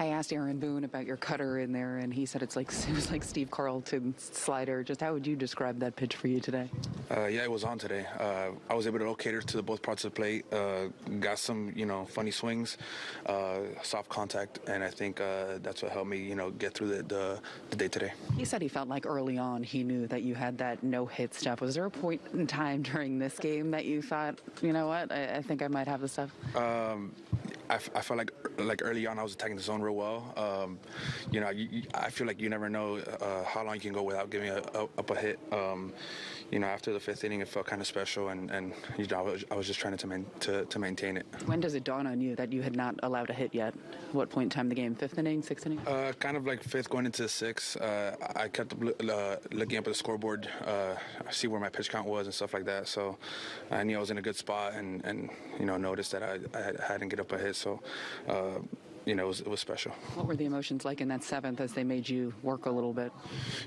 I asked Aaron Boone about your cutter in there, and he said it's like it was like Steve Carlton's slider. Just how would you describe that pitch for you today? Uh, yeah, it was on today. Uh, I was able to locate her to the both parts of the plate. Uh, got some, you know, funny swings, uh, soft contact, and I think uh, that's what helped me, you know, get through the, the, the day today. He said he felt like early on he knew that you had that no hit stuff. Was there a point in time during this game that you thought, you know what, I, I think I might have the stuff? Um, I, f- I felt like like early on I was attacking the zone real well. Um, you know, you, I feel like you never know uh, how long you can go without giving a, a, up a hit. Um, you know, after the fifth inning, it felt kind of special, and, and you know, I was, I was just trying to, main, to to maintain it. When does it dawn on you that you had not allowed a hit yet? What point in time in the game? Fifth inning, sixth inning? Uh, kind of like fifth going into sixth. Uh, I kept uh, looking up at the scoreboard, uh, see where my pitch count was and stuff like that. So I knew I was in a good spot, and, and you know noticed that I, I hadn't get up a hit. So. Uh, you know, it was, it was special. What were the emotions like in that seventh as they made you work a little bit?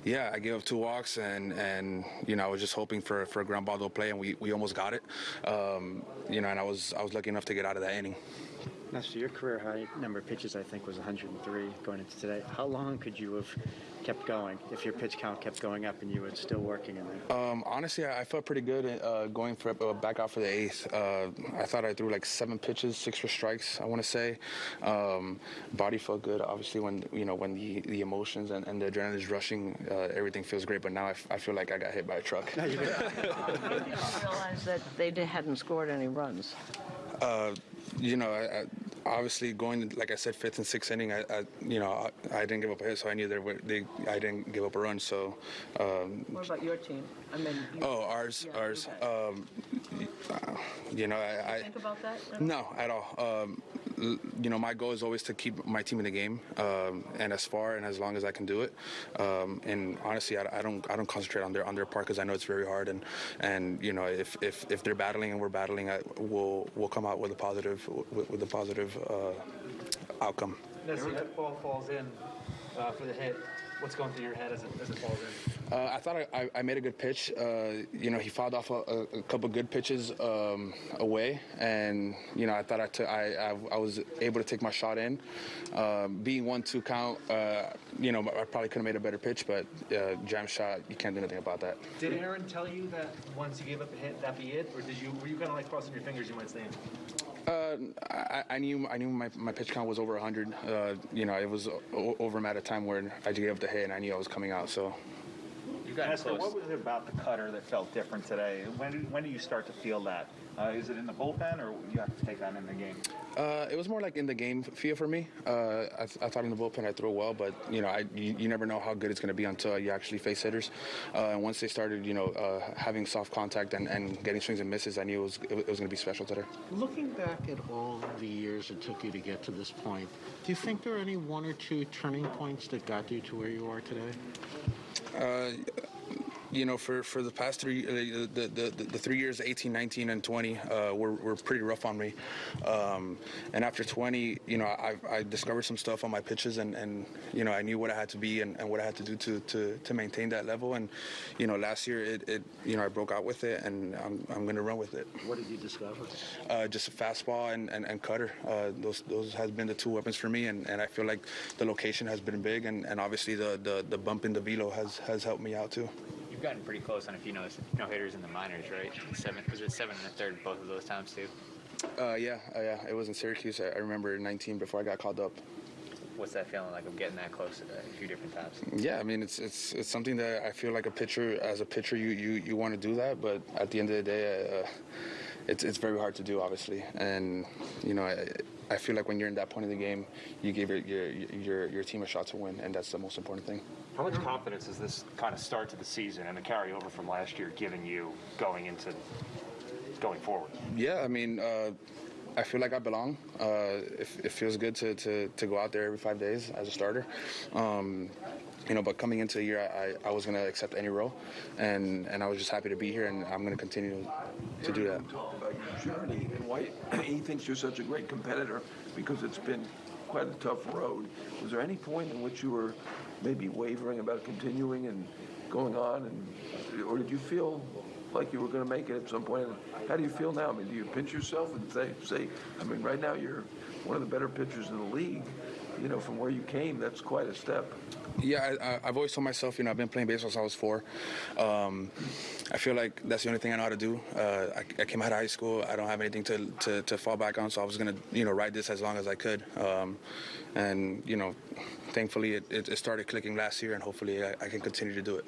Yeah, I gave up two walks, and and you know, I was just hoping for for a ground ball to play, and we, we almost got it. Um, you know, and I was I was lucky enough to get out of that inning. Nestor, your career high number of pitches, I think, was 103 going into today. How long could you have kept going if your pitch count kept going up and you were still working in there? Um, honestly, I, I felt pretty good uh, going for uh, back out for the eighth. Uh, I thought I threw like seven pitches, six for strikes. I want to say. Um, body felt good. Obviously, when you know when the, the emotions and, and the adrenaline is rushing, uh, everything feels great. But now I, f- I feel like I got hit by a truck. How did you realize that they hadn't scored any runs? Uh, you know, I, I, obviously going like I said, fifth and sixth inning, I, I you know, I, I, didn't give up a hit, so I knew they, were, they I didn't give up a run. So. Um, what about your team? I mean. You, oh, ours, yeah, ours. Um, you know, I. I think about that. No, at all. Um, you know, my goal is always to keep my team in the game, um, and as far and as long as I can do it. Um, and honestly, I, I, don't I don't concentrate on their on their part because I know it's very hard. And and you know, if if, if they're battling and we're battling, I, we'll we'll come out with a positive with, with a positive uh, outcome. As that ball falls in uh, for the hit, what's going through your head as it, as it falls in? Uh, I thought I, I, made a good pitch. Uh, you know, he fouled off a, a couple good pitches um, away, and you know, I thought I, took, I, I, I was able to take my shot in. Um, being one-two count, uh, you know, I probably could have made a better pitch, but uh, jam shot, you can't do anything about that. Did Aaron tell you that once you gave up a hit, that be it, or did you were you kind of like crossing your fingers you might stay in? Uh, I, I, knew I knew my, my pitch count was over 100. Uh, you know, it was o- over at a time where I gave up the hit and I knew I was coming out. So. You got Nestor, what was it about the cutter that felt different today? When did, when do you start to feel that? Uh, is it in the bullpen, or you have to take that in the game? Uh, it was more like in the game feel for me. Uh, I, th- I, thought in the bullpen I threw well, but you know, I, you, you never know how good it's going to be until you actually face hitters. Uh, and once they started, you know, uh, having soft contact and, and, getting swings and misses, I knew it was it was going to be special today. Looking back at all the years it took you to get to this point, do you think there are any one or two turning points that got you to where you are today? Uh, you know, for, for the past three, uh, the, the, the, three years, 18, 19, and 20, uh, were, were pretty rough on me. Um, and after 20, you know, I, I discovered some stuff on my pitches and, and you know, I knew what I had to be and, and what I had to do to, to, to maintain that level. And, you know, last year, it, it you know, I broke out with it and I'm, I'm going to run with it. What did you discover? Uh, just a fastball and, and, and cutter. Uh, those those has been the two weapons for me. And, and I feel like the location has been big and, and obviously the, the, the bump in the velo has, has helped me out too you've gotten pretty close on a few no, no hitters in the minors, right? Seven was it seven and a third both of those times too? Uh, yeah, uh, yeah. It was in Syracuse. I, I, remember 19 before I got called up. What's that feeling like of getting that close a few different times? Yeah, I mean it's it's it's something that I feel like a pitcher as a pitcher you you, you want to do that, but at the end of the day, uh, it's it's very hard to do, obviously, and you know. I, I feel like when you're in that point of the game, you give your, your your your team a shot to win, and that's the most important thing. How much confidence is this kind of start to the season and the carryover from last year giving you going into going forward? Yeah, I mean. Uh, I feel like I belong. Uh, it, it, feels good to, to, to, go out there every five days as a starter. Um, you know, but coming into the year, I, I was going to accept any role, and, and I was just happy to be here, and I'm going to continue to do that. Talk about your journey and why he thinks you're such a great competitor because it's been quite a tough road. Was there any point in which you were maybe wavering about continuing and going on, and or did you feel like you were going to make it at some point? How do you feel now? I mean, do you pinch yourself and say, say, I mean, right now you're one of the better pitchers in the league. You know, from where you came, that's quite a step. Yeah, I, I've always told myself, you know, I've been playing baseball since I was four. Um, I feel like that's the only thing I know how to do. Uh, I, I came out of high school. I don't have anything to, to, to fall back on, so I was gonna, you know, ride this as long as I could. Um, and you know, thankfully, it, it, it started clicking last year, and hopefully, I, I can continue to do it.